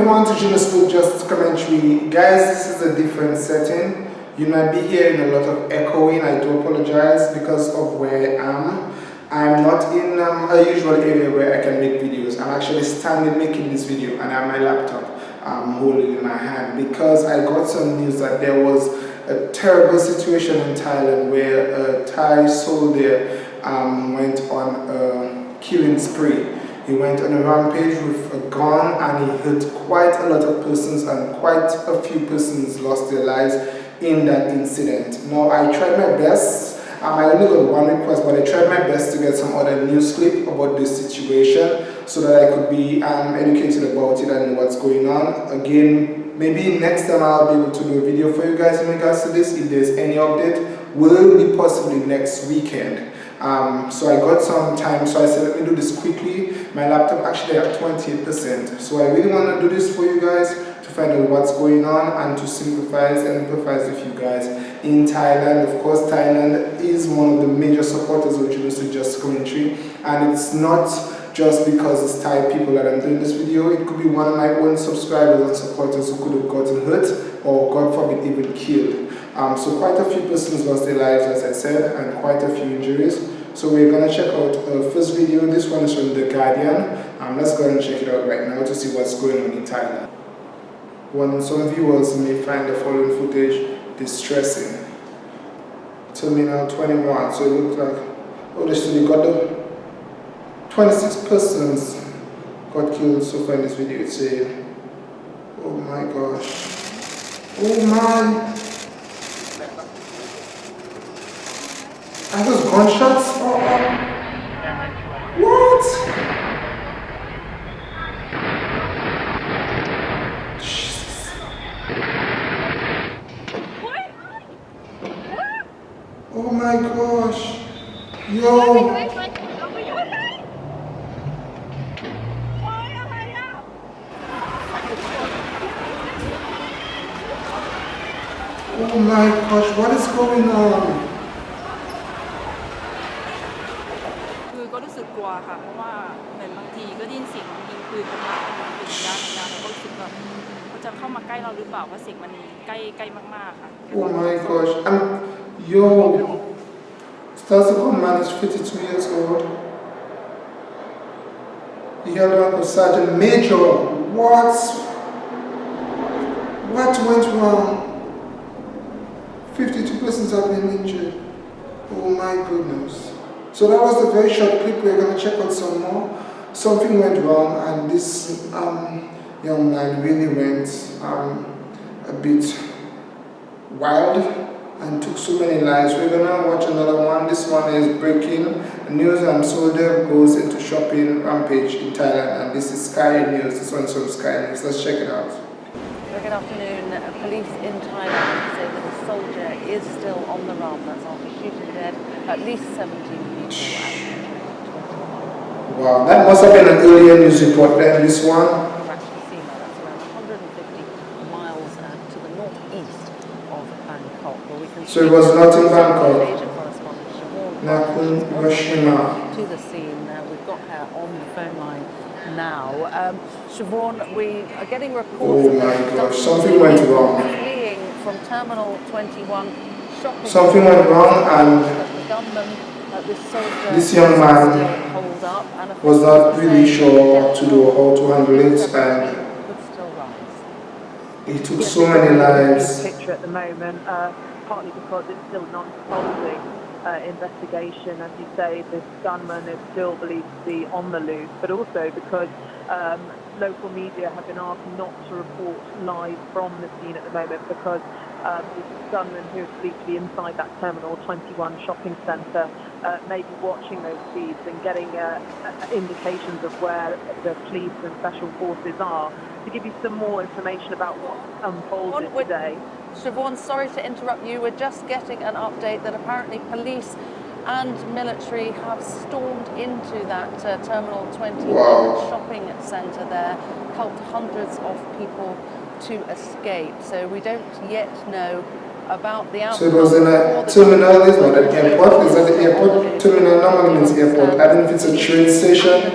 everyone to ne Speak Just Commentary. Guys, this is a different setting. You might be hearing a lot of echoing. I do apologize because of where I am. I'm not in um, a usual area where I can make videos. I'm actually standing making this video and I have my laptop um, holding in my hand because I got some news that there was a terrible situation in Thailand where a Thai soldier um, went on a killing spree. He went on a rampage with a gun and he hit quite a lot of persons and quite a few persons lost their lives in that incident. Now I tried my best um, I only got one request, but I tried my best to get some other news clip about this situation so that I could be um, educated about it and what's going on. Again, maybe next time I'll be able to do a video for you guys in regards to this. If there's any update, will be possibly next weekend. Um, so I got some time, so I said let me do this quickly. My laptop actually at 28%. So I really want to do this for you guys to find out what's going on and to sympathize and empathize with you guys in Thailand. Of course, Thailand is one of the major supporters of Jealousy Just Commentary and it's not just because it's Thai people that I'm doing this video. It could be one of my own subscribers and supporters who could have gotten hurt or God forbid even killed. Um, so quite a few persons lost their lives as I said and quite a few injuries. So we're going to check out the first video. This one is from The Guardian. Um, let's go and check it out right now to see what's going on in Thailand. One, some viewers may find the following footage distressing. Terminal 21, so it looks like, oh, they still got the 26 persons got killed so far in this video. It's a, oh my gosh, oh my, are those gunshots? Oh. What? Oh my gosh. Yo. Oh my gosh, what is going on? สียงยิงปืนกันมาเป็นระยะระยะแล้วก็รู้สึกแบบเขาจะเข้ามาใกล้เราหรือเปล่าเพราะเสียงมันใกล้ใกล้มากๆค่ะ Oh my gosh. I'm, yo. Stasiko man is 52 years old. He held on to Sergeant Major. What? What went wrong? 52 persons have been injured. Oh my goodness. So that was the very short clip. We're going to check out some more. Something went wrong and this um, young man really went um, a bit wild and took so many lives. We're gonna watch another one. This one is breaking news and soldier goes into shopping rampage in Thailand and this is Sky News. This one's from Sky News. Let's check it out. Good afternoon. Police in Thailand say that a soldier is still on the run. That's after shooting dead at least 17 people. Wow, that must have been an earlier news report than this one. That's around 150 miles to the northeast of Bangkok. Well, we can So it was not in Bangkok. Nakhon Ratchasima. to the scene. Uh, we've got her on the phone line now. Um, Siobhan, we are getting reports Oh my gosh, something went wrong. Fleeing from Terminal 21 shopping. Something went wrong and The uh, this young man still holed up and was not really sure what to do or how to handle it and he took so many lives. picture at the moment, uh, partly because it's still an unfolding uh, investigation. As you say, this gunman is still believed to be on the loose, but also because um, local media have been asked not to report live from the scene at the moment because um, this gunman who is believed to be inside that Terminal 21 shopping centre uh, may be watching those feeds and getting uh, uh, indications of where the police and special forces are. To give you some more information about what unfolded Siobhan, we're- today. Siobhan, sorry to interrupt you. We're just getting an update that apparently police and military have stormed into that uh, Terminal 21 Wow. shopping centre there, helped hundreds of people to escape. So we don't yet know about the So outcome. it was in a terminal, is not an airport. Is that the airport? Terminal normally means airport. I don't know if it's a train station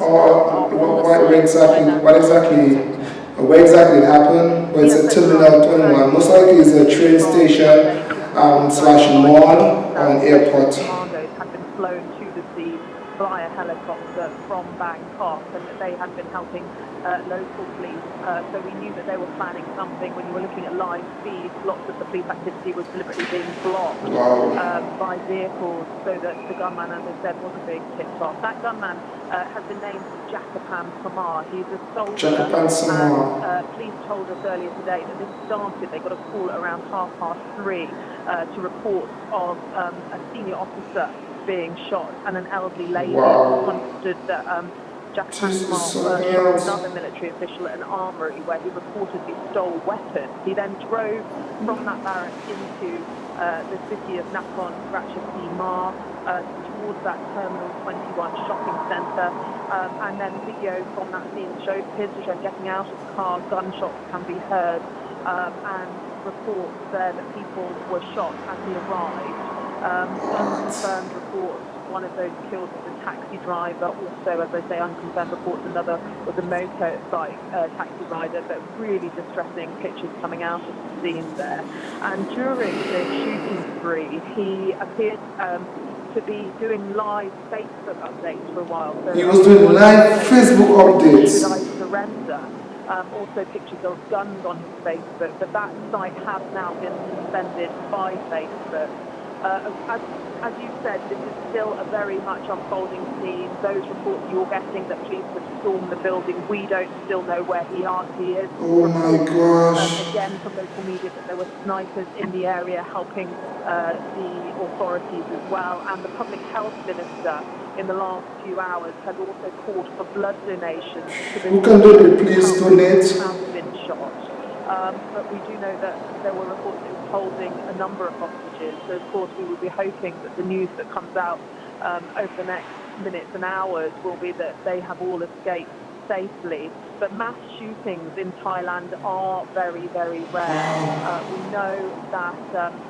or what, exactly. What exactly? where exactly it happened, but it's a Terminal 21. Most likely it's a train station um, slash mall on airport. Commandos had been flown to the sea via helicopter from Bangkok and that they had been helping uh, local police. Uh, so we knew that they were planning something. When you were looking at live feeds, lots of the police activity was deliberately being blocked um, by vehicles so that the gunman, as I said, wasn't being tipped off. That gunman uh, has been named Jakapan Samar. He's a soldier. Jakapan Samar. And, uh, police told us earlier today that this started, they got a call around half past three uh, to report of um, a senior officer being shot and an elderly lady Wow. understood that um, Jack Jesus, Hancock something shot else. another military official at an armory where he reportedly stole weapons. He then drove from that barracks into uh, the city of Nakhon Ratchasima uh, towards that Terminal 21 shopping centre. Um, and then video from that scene showed appears to show getting out of the car, gunshots can be heard, um, and reports there that people were shot as he arrived. Um, unconfirmed reports, one of those killed was a taxi driver, also, as I say, unconfirmed reports, another was a motorbike uh, taxi rider, but really distressing pictures coming out of the scene there. And during the shooting spree, he appeared um, to be doing live Facebook updates for a while. So He was doing live Facebook updates. Should I surrender? Um, also pictures of guns on his Facebook, but that site has now been suspended by Facebook. Uh, as, as you said, this is still a very much unfolding scene. Those reports you're getting that police have stormed the building, we don't still know where he, are, he is. Oh my gosh. Um, again, from local media, that there were snipers in the area helping uh, the authorities as well. And the public health minister in the last few hours had also called for blood donations. To Who can donate? Please donate. Um, but we do know that there were reports he was holding a number of hostages. So, of course, we will be hoping that the news that comes out um, over the next minutes and hours will be that they have all escaped safely. But mass shootings in Thailand are very, very rare. Uh, we know that um,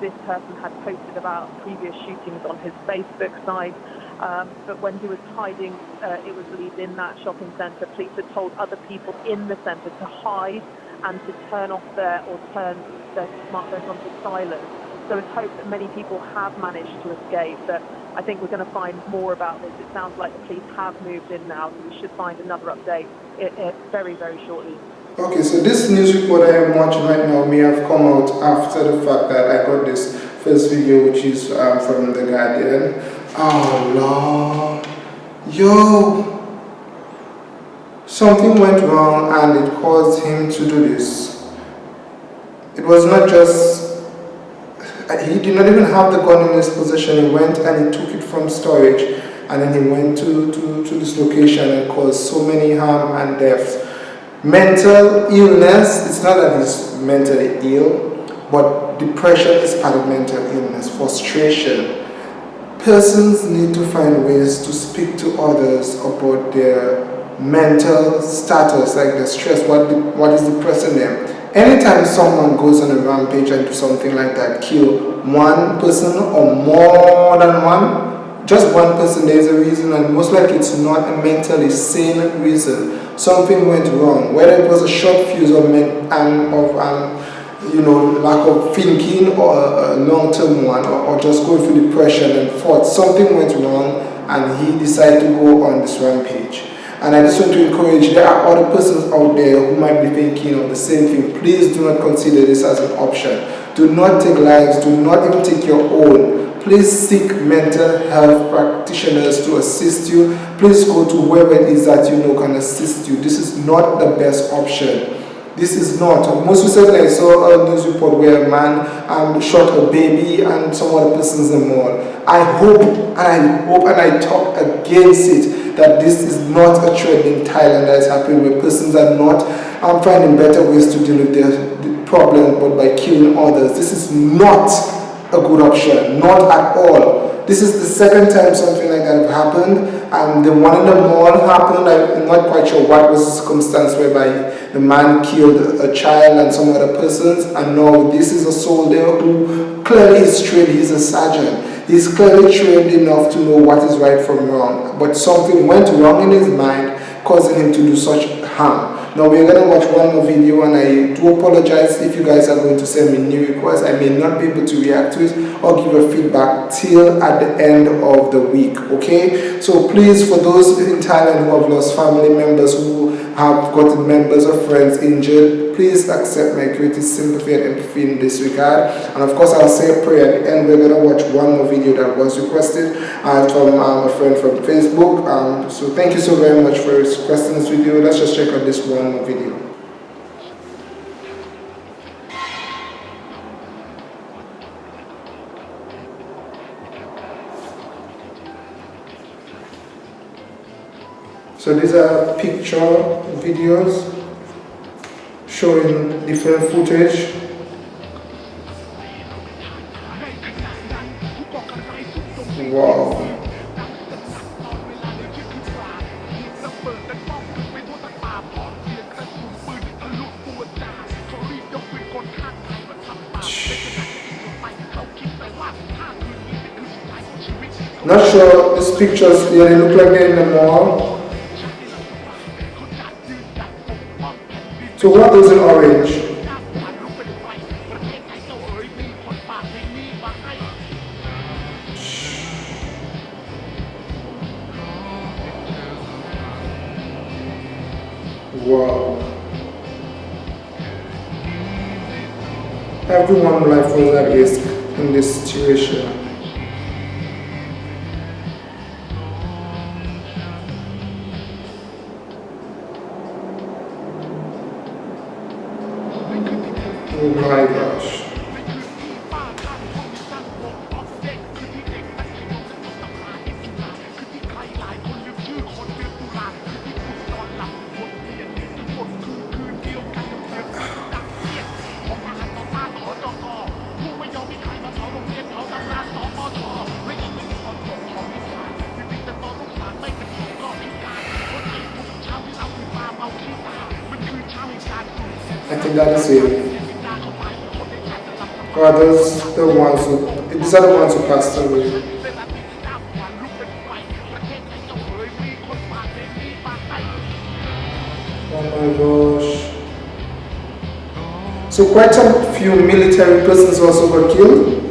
this person had posted about previous shootings on his Facebook site. Um, but when he was hiding, uh, it was believed in that shopping centre, police had told other people in the centre to hide and to turn off their or turn their smartphones onto silent. So it's hoped that many people have managed to escape. But I think we're going to find more about this. It sounds like the police have moved in now, so we should find another update i i very, very shortly. Okay, so this news report I am watching right now may have come out after the fact that I got this first video, which is um, from The Guardian. Oh, Lord. Yo. Something went wrong and it caused him to do this. It was not just... He did not even have the gun in his possession. He went and he took it from storage and then he went to, to, to this location and caused so many harm and death. Mental illness, it's not that he's mentally ill, but depression is part of mental illness, frustration. Persons need to find ways to speak to others about their mental status, like the stress, what, what is depressing them. Anytime someone goes on a rampage and do something like that, kill one person or more than one, just one person, there's a reason, and most likely it's not a mentally sane reason. Something went wrong, whether it was a short fuse of, um, of um, you know, lack of thinking or a, a long-term one, or, or just going through depression and thought something went wrong, and he decided to go on this rampage. And I just want to encourage, there are other persons out there who might be thinking of the same thing. Please do not consider this as an option. Do not take lives, do not even take your own. Please seek mental health practitioners to assist you. Please go to whoever it is that you know can assist you. This is not the best option. This is not. Most recently, I saw a news report where a man um, shot a baby and some other persons in the mall. I hope and I hope and I talk against it that this is not a trend in Thailand that is happening where persons are not um, finding better ways to deal with their the problem but by killing others. This is not a good option, not at all. This is the second time something like that happened. And the one in the mall happened. I'm not quite sure what was the circumstance whereby the man killed a child and some other persons. And now this is a soldier who clearly is trained. He's a sergeant. He's clearly trained enough to know what is right from wrong. But something went wrong in his mind, causing him to do such harm. Now we're gonna watch one more video and I do apologize if you guys are going to send me new requests. I may not be able to react to it or give a feedback till at the end of the week, okay? So please, for those in Thailand who have lost family members, who have gotten members or friends injured, please accept my greatest sympathy and empathy in this regard. And of course, I'll say a prayer at the end. We're gonna watch one more video that was requested uh, from um, a friend from Facebook. Um, so thank you so very much for requesting this video. Let's just check out this one more video. So these are picture videos showing different footage. Wow. Not sure these pictures, they look like they're in the mall. Is in orange? Wow. Everyone life was at risk in this situation. That are those the ones who, these are the ones who passed away. Oh my gosh. So quite a few military persons also got killed.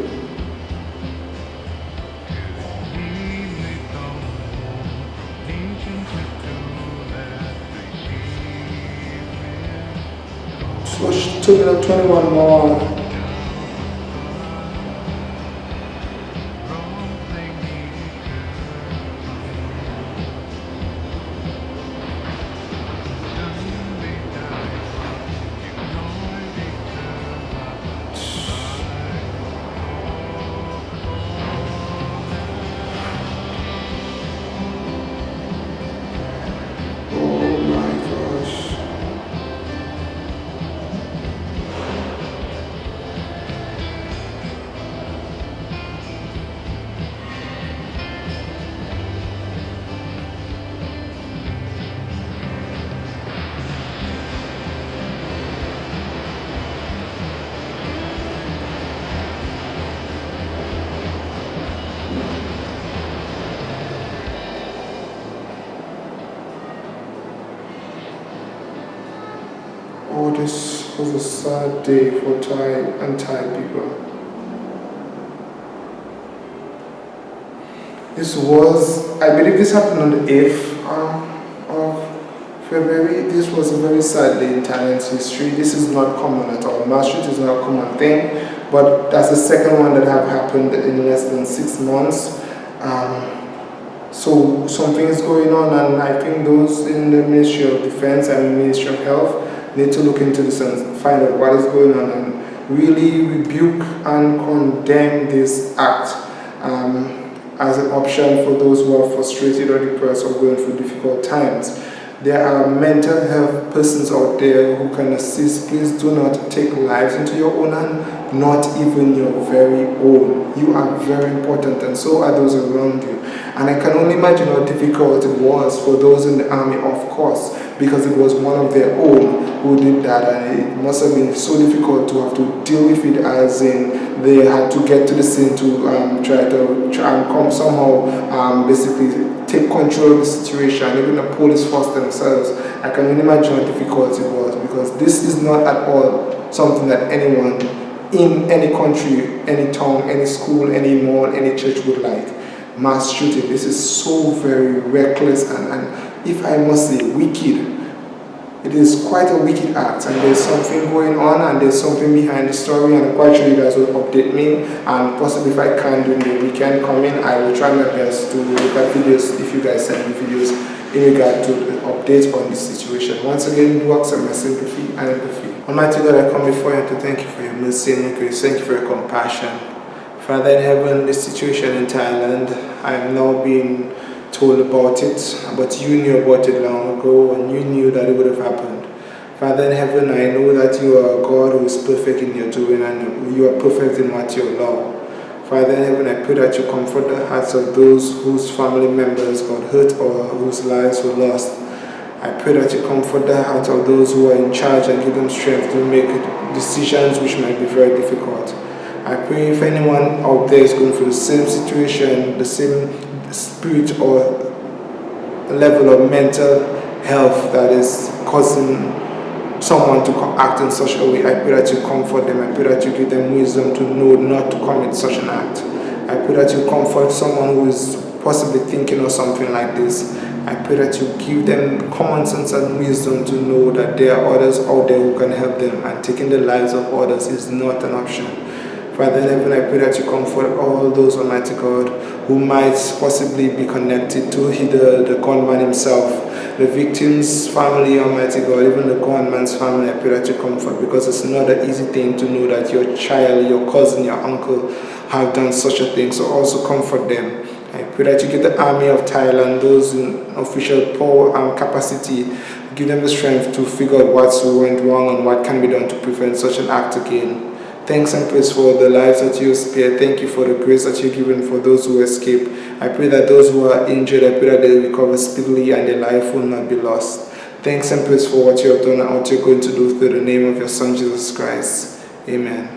Took up 21 more. Was a sad day for Thai and Thai people. This was, I believe this happened on the 8th um, of February. This was a very sad day in Thailand's history. This is not common at all. Mass shoot is not a common thing, but that's the second one that have happened in less than six months. Um, so something is going on and I think those in the Ministry of Defense and Ministry of Health need to look into this and find out what is going on and really rebuke and condemn this act um, as an option for those who are frustrated or depressed or going through difficult times. There are mental health persons out there who can assist. Please do not take lives into your own hand, not even your very own. You are very important and so are those around you. And I can only imagine how difficult it was for those in the army, of course, because it was one of their own who did that and it must have been so difficult to have to deal with it as in they had to get to the scene to um, try to try and come somehow um, basically take control of the situation, even the police force themselves. I can only imagine how difficult it was because this is not at all something that anyone in any country, any town, any school, any mall, any church would like. Mass shooting, this is so very reckless and, and if I must say wicked it is quite a wicked act and there's something going on and there's something behind the story and I'm quite sure you guys will update me and possibly if I can during the weekend coming I will try my best to look at videos if you guys send me videos in regard to the updates on this situation. Once again, do accept my sympathy and empathy. Almighty God, I come before you to thank you for your mercy and grace. Thank you for your compassion. Father in heaven, this situation in Thailand, I am now being told about it, but you knew about it long ago and you knew that it would have happened. Father in heaven, I know that you are a God who is perfect in your doing and you are perfect in what you allow. Father in heaven, I pray that you comfort the hearts of those whose family members got hurt or whose lives were lost. I pray that you comfort the hearts of those who are in charge and give them strength to make decisions which might be very difficult. I pray if anyone out there is going through the same situation, the same spirit or level of mental health that is causing someone to act in such a way. I pray that you comfort them. I pray that you give them wisdom to know not to commit such an act. I pray that you comfort someone who is possibly thinking of something like this. I pray that you give them common sense and wisdom to know that there are others out there who can help them and taking the lives of others is not an option. Father in heaven, I pray that you comfort all those, Almighty God, who might possibly be connected to the, the gunman himself, the victim's family, Almighty God, even the gunman's family. I pray that you comfort because it's not an easy thing to know that your child, your cousin, your uncle have done such a thing. So also comfort them. I pray that you give the army of Thailand, those in official power and capacity, give them the strength to figure out what's went wrong and what can be done to prevent such an act again. Thanks and praise for the lives that you spare. Thank you for the grace that you've given for those who escape. I pray that those who are injured, I pray that they recover speedily and their life will not be lost. Thanks and praise for what you have done and what you're going to do through the name of your Son, Jesus Christ. Amen.